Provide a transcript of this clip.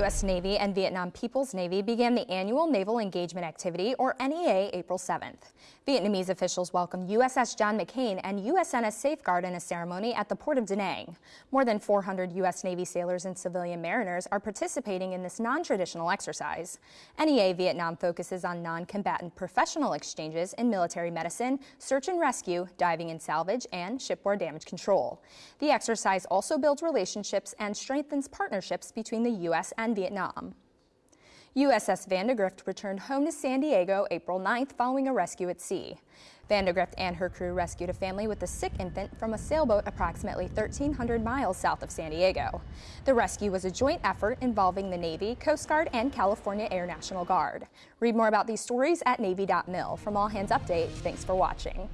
U.S. Navy and Vietnam People's Navy began the annual Naval Engagement Activity, or NEA, April 7th. Vietnamese officials welcomed USS John McCain and USNS Safeguard in a ceremony at the port of Da Nang. More than 400 U.S. Navy sailors and civilian mariners are participating in this non-traditional exercise. NEA Vietnam focuses on non-combatant professional exchanges in military medicine, search and rescue, diving and salvage, and shipboard damage control. The exercise also builds relationships and strengthens partnerships between the U.S. and Vietnam. USS Vandegrift returned home to San Diego April 9th following a rescue at sea. Vandegrift and her crew rescued a family with a sick infant from a sailboat approximately 1,300 miles south of San Diego. The rescue was a joint effort involving the Navy, Coast Guard, and California Air National Guard. Read more about these stories at Navy.mil. From All Hands Update, thanks for watching.